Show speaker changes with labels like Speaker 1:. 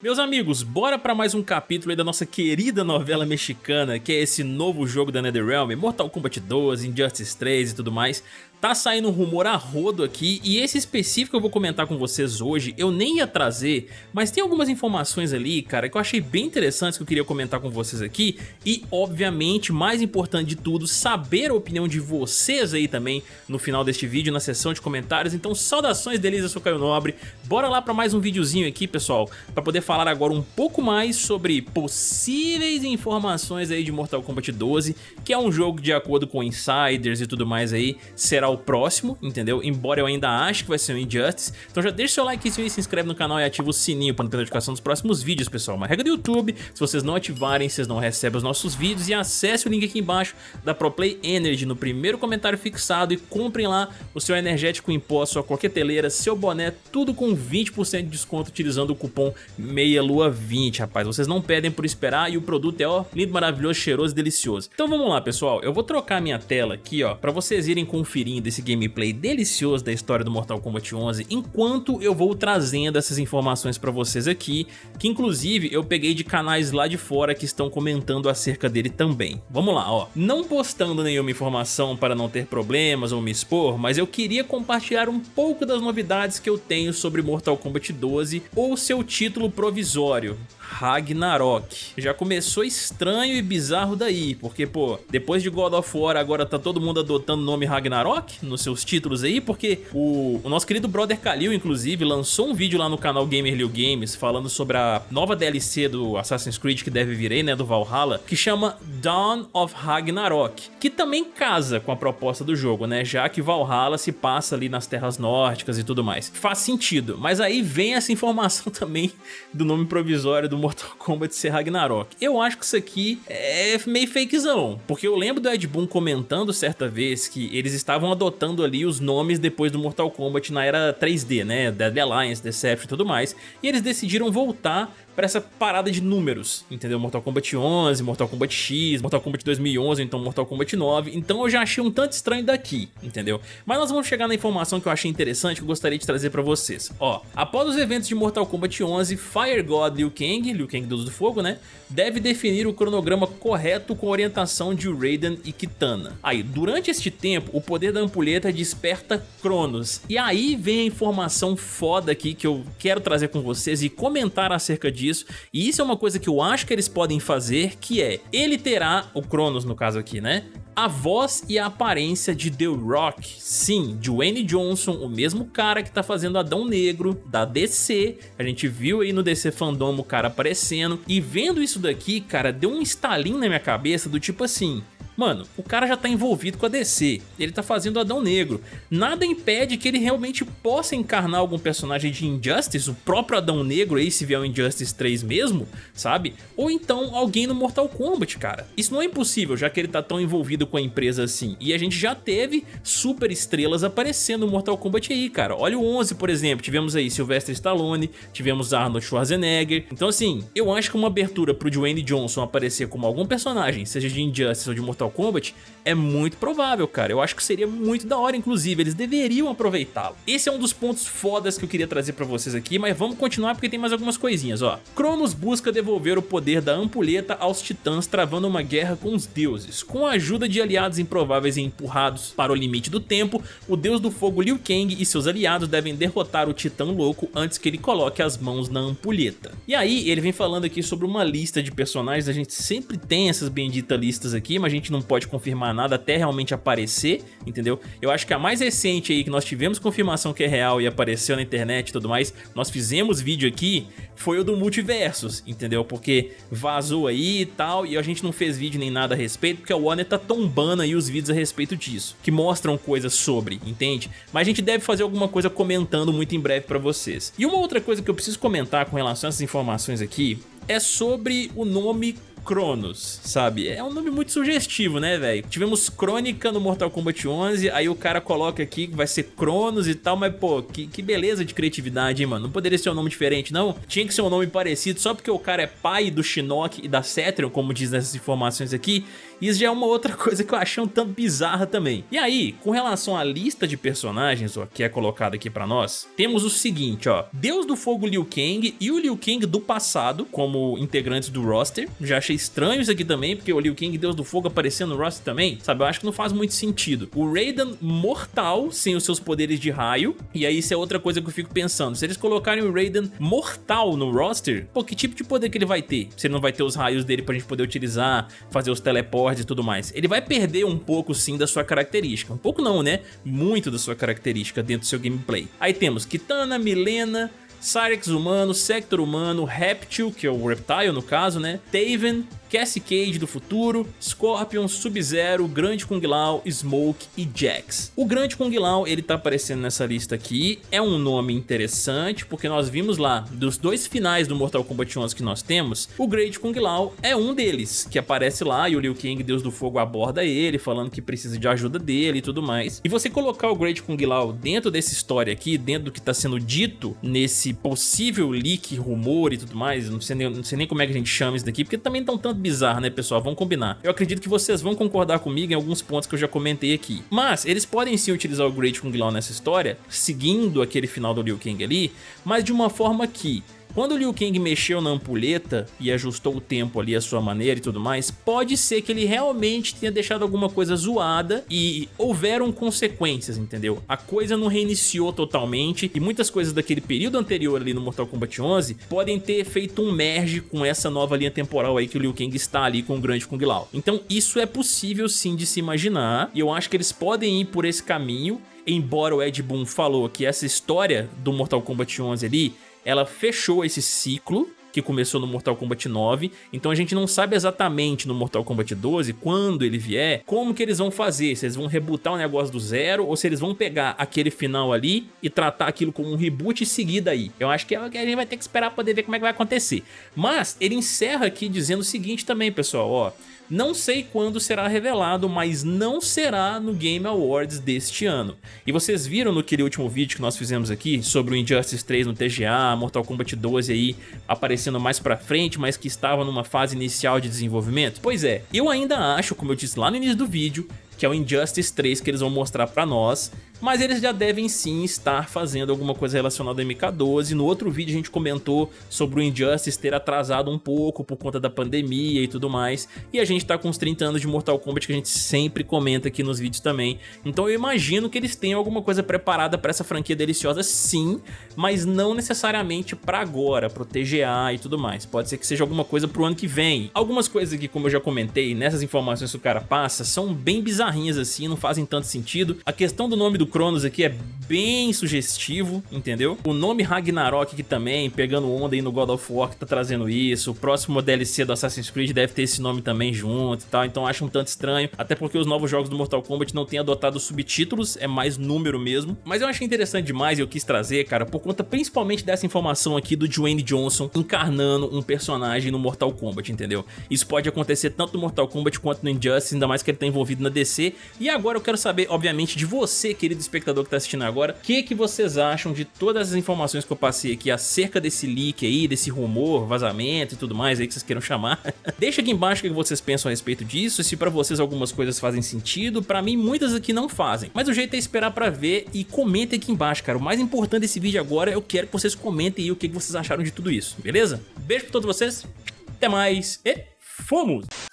Speaker 1: Meus amigos, bora para mais um capítulo da nossa querida novela mexicana, que é esse novo jogo da NetherRealm, Mortal Kombat 12, Injustice 3 e tudo mais. Tá saindo um rumor a rodo aqui e esse específico eu vou comentar com vocês hoje, eu nem ia trazer, mas tem algumas informações ali, cara, que eu achei bem interessantes que eu queria comentar com vocês aqui. E, obviamente, mais importante de tudo, saber a opinião de vocês aí também no final deste vídeo, na seção de comentários. Então, saudações deles, eu sou Caio Nobre, bora lá para mais um videozinho aqui, pessoal, para poder falar agora um pouco mais sobre possíveis informações aí de Mortal Kombat 12, que é um jogo de acordo com insiders e tudo mais aí, será o próximo, entendeu? Embora eu ainda ache que vai ser o Injustice. Então já deixa seu like se inscreve no canal e ativa o sininho para não ter notificação dos próximos vídeos, pessoal. Uma regra do YouTube, se vocês não ativarem, vocês não recebem os nossos vídeos e acesse o link aqui embaixo da ProPlay Energy no primeiro comentário fixado e comprem lá o seu energético em pó, sua coqueteleira, seu boné, tudo com 20% de desconto utilizando o cupom MEIALUA20, rapaz. Vocês não pedem por esperar e o produto é, ó, lindo, maravilhoso, cheiroso e delicioso. Então vamos lá, pessoal. Eu vou trocar minha tela aqui, ó, para vocês irem conferindo desse gameplay delicioso da história do Mortal Kombat 11, enquanto eu vou trazendo essas informações pra vocês aqui, que inclusive eu peguei de canais lá de fora que estão comentando acerca dele também. Vamos lá, ó. Não postando nenhuma informação para não ter problemas ou me expor, mas eu queria compartilhar um pouco das novidades que eu tenho sobre Mortal Kombat 12 ou seu título provisório, Ragnarok. Já começou estranho e bizarro daí, porque, pô, depois de God of War agora tá todo mundo adotando o nome Ragnarok nos seus títulos aí, porque o, o nosso querido brother Kalil, inclusive, lançou um vídeo lá no canal Gamer Liu Games falando sobre a nova DLC do Assassin's Creed que deve vir aí, né, do Valhalla, que chama Dawn of Ragnarok, que também casa com a proposta do jogo, né, já que Valhalla se passa ali nas terras nórdicas e tudo mais. Faz sentido, mas aí vem essa informação também do nome provisório do Mortal Kombat ser Ragnarok. Eu acho que isso aqui é meio fakezão, porque eu lembro do Ed Boon comentando certa vez que eles estavam adotando ali os nomes depois do Mortal Kombat na era 3D, né, Deadly Alliance, Deception e tudo mais, e eles decidiram voltar para essa parada de números, entendeu? Mortal Kombat 11, Mortal Kombat X, Mortal Kombat 2011, então Mortal Kombat 9, então eu já achei um tanto estranho daqui, entendeu? Mas nós vamos chegar na informação que eu achei interessante que eu gostaria de trazer para vocês. Ó, após os eventos de Mortal Kombat 11, Fire God Liu Kang, Liu Kang Deus do Fogo, né? Deve definir o cronograma correto com orientação de Raiden e Kitana. Aí, durante este tempo, o poder da ampulheta desperta Cronos. E aí vem a informação foda aqui que eu quero trazer com vocês e comentar acerca disso disso. E isso é uma coisa que eu acho que eles podem fazer, que é, ele terá, o Cronos no caso aqui, né? A voz e a aparência de The Rock, sim, de Wayne Johnson, o mesmo cara que tá fazendo Adão Negro, da DC, a gente viu aí no DC Fandom o cara aparecendo, e vendo isso daqui, cara, deu um estalinho na minha cabeça do tipo assim, Mano, o cara já tá envolvido com a DC, ele tá fazendo Adão Negro. Nada impede que ele realmente possa encarnar algum personagem de Injustice, o próprio Adão Negro aí, se vier o Injustice 3 mesmo, sabe? Ou então alguém no Mortal Kombat, cara. Isso não é impossível, já que ele tá tão envolvido com a empresa assim. E a gente já teve super estrelas aparecendo no Mortal Kombat aí, cara. Olha o 11, por exemplo, tivemos aí Sylvester Stallone, tivemos Arnold Schwarzenegger. Então assim, eu acho que uma abertura pro Dwayne Johnson aparecer como algum personagem, seja de Injustice ou de Mortal Mortal Kombat, é muito provável, cara. Eu acho que seria muito da hora, inclusive. Eles deveriam aproveitá-lo. Esse é um dos pontos fodas que eu queria trazer pra vocês aqui, mas vamos continuar porque tem mais algumas coisinhas, ó. Cronos busca devolver o poder da ampulheta aos titãs, travando uma guerra com os deuses. Com a ajuda de aliados improváveis e empurrados para o limite do tempo, o deus do fogo Liu Kang e seus aliados devem derrotar o titã louco antes que ele coloque as mãos na ampulheta. E aí, ele vem falando aqui sobre uma lista de personagens, a gente sempre tem essas benditas listas aqui, mas a gente não não pode confirmar nada até realmente aparecer, entendeu? Eu acho que a mais recente aí que nós tivemos confirmação que é real e apareceu na internet e tudo mais, nós fizemos vídeo aqui, foi o do Multiversos, entendeu? Porque vazou aí e tal, e a gente não fez vídeo nem nada a respeito, porque a Warner tá tombando aí os vídeos a respeito disso, que mostram coisas sobre, entende? Mas a gente deve fazer alguma coisa comentando muito em breve pra vocês. E uma outra coisa que eu preciso comentar com relação a essas informações aqui, é sobre o nome Cronos, sabe? É um nome muito sugestivo, né, velho? Tivemos Crônica no Mortal Kombat 11, aí o cara coloca aqui que vai ser Cronos e tal, mas pô, que, que beleza de criatividade, hein, mano? Não poderia ser um nome diferente, não? Tinha que ser um nome parecido só porque o cara é pai do Shinnok e da Cetrion, como diz nessas informações aqui, isso já é uma outra coisa que eu achei um tanto bizarra também. E aí, com relação à lista de personagens, ó, que é colocada aqui pra nós, temos o seguinte, ó. Deus do Fogo Liu Kang e o Liu Kang do passado, como integrantes do roster. Já achei estranho isso aqui também, porque o Liu Deus do Fogo aparecendo no roster também, sabe? Eu acho que não faz muito sentido. O Raiden mortal, sem os seus poderes de raio, e aí isso é outra coisa que eu fico pensando. Se eles colocarem o Raiden mortal no roster, pô, que tipo de poder que ele vai ter? Se ele não vai ter os raios dele pra gente poder utilizar, fazer os teleportes e tudo mais. Ele vai perder um pouco sim da sua característica. Um pouco não, né? Muito da sua característica dentro do seu gameplay. Aí temos Kitana, Milena, Cyrex humano, Sector humano, Reptil, que é o Reptile no caso, né? Taven, Cassie Cage do futuro, Scorpion, Sub-Zero, Grande Kung Lao, Smoke e Jax. O Grande Kung Lao, ele tá aparecendo nessa lista aqui, é um nome interessante, porque nós vimos lá, dos dois finais do Mortal Kombat 11 que nós temos, o Great Kung Lao é um deles, que aparece lá e o Liu Kang, Deus do Fogo, aborda ele, falando que precisa de ajuda dele e tudo mais. E você colocar o Great Kung Lao dentro dessa história aqui, dentro do que tá sendo dito nesse possível leak, rumor e tudo mais, não sei nem, não sei nem como é que a gente chama isso daqui, porque também tão tanto bizarro, né, pessoal? Vamos combinar. Eu acredito que vocês vão concordar comigo em alguns pontos que eu já comentei aqui. Mas eles podem sim utilizar o Great Kung Lao nessa história, seguindo aquele final do Liu Kang ali, mas de uma forma que quando o Liu Kang mexeu na ampulheta e ajustou o tempo ali à sua maneira e tudo mais, pode ser que ele realmente tenha deixado alguma coisa zoada e houveram consequências, entendeu? A coisa não reiniciou totalmente e muitas coisas daquele período anterior ali no Mortal Kombat 11 podem ter feito um merge com essa nova linha temporal aí que o Liu Kang está ali com o grande Kung Lao. Então isso é possível sim de se imaginar e eu acho que eles podem ir por esse caminho embora o Ed Boon falou que essa história do Mortal Kombat 11 ali ela fechou esse ciclo que começou no Mortal Kombat 9, então a gente não sabe exatamente no Mortal Kombat 12, quando ele vier, como que eles vão fazer, se eles vão rebootar o negócio do zero, ou se eles vão pegar aquele final ali e tratar aquilo como um reboot e seguir daí. Eu acho que é a gente vai ter que esperar para poder ver como é que vai acontecer. Mas ele encerra aqui dizendo o seguinte também, pessoal, ó, não sei quando será revelado, mas não será no Game Awards deste ano. E vocês viram no aquele último vídeo que nós fizemos aqui sobre o Injustice 3 no TGA, Mortal Kombat 12 aí aparecendo mais pra frente, mas que estava numa fase inicial de desenvolvimento? Pois é, eu ainda acho, como eu disse lá no início do vídeo, que é o Injustice 3 que eles vão mostrar pra nós, mas eles já devem sim estar fazendo alguma coisa relacionada ao MK12. No outro vídeo a gente comentou sobre o Injustice ter atrasado um pouco por conta da pandemia e tudo mais, e a gente tá com uns 30 anos de Mortal Kombat que a gente sempre comenta aqui nos vídeos também, então eu imagino que eles tenham alguma coisa preparada pra essa franquia deliciosa sim, mas não necessariamente pra agora, pro TGA e tudo mais, pode ser que seja alguma coisa pro ano que vem. Algumas coisas aqui, como eu já comentei, nessas informações que o cara passa, são bem bizarrinhas assim, não fazem tanto sentido. A questão do nome do Cronos aqui é bem sugestivo, entendeu? O nome Ragnarok aqui também, pegando onda aí no God of War que tá trazendo isso. O próximo DLC do Assassin's Creed deve ter esse nome também junto e tal, então acho um tanto estranho. Até porque os novos jogos do Mortal Kombat não têm adotado subtítulos, é mais número mesmo. Mas eu achei interessante demais e eu quis trazer, cara, por conta principalmente dessa informação aqui do Dwayne Johnson encarnando um personagem no Mortal Kombat, entendeu? Isso pode acontecer tanto no Mortal Kombat quanto no Injustice, ainda mais que ele tá envolvido na DC. E agora eu quero saber, obviamente, de você, querido espectador que está assistindo agora, o que, que vocês acham de todas as informações que eu passei aqui acerca desse leak aí, desse rumor, vazamento e tudo mais aí que vocês queiram chamar. Deixa aqui embaixo o que vocês pensam a respeito disso, se pra vocês algumas coisas fazem sentido, pra mim muitas aqui não fazem. Mas o jeito é esperar pra ver e comentem aqui embaixo, cara. O mais importante desse vídeo agora, eu quero que vocês comentem aí o que vocês acharam de tudo isso, beleza? Beijo pra todos vocês, até mais e fomos!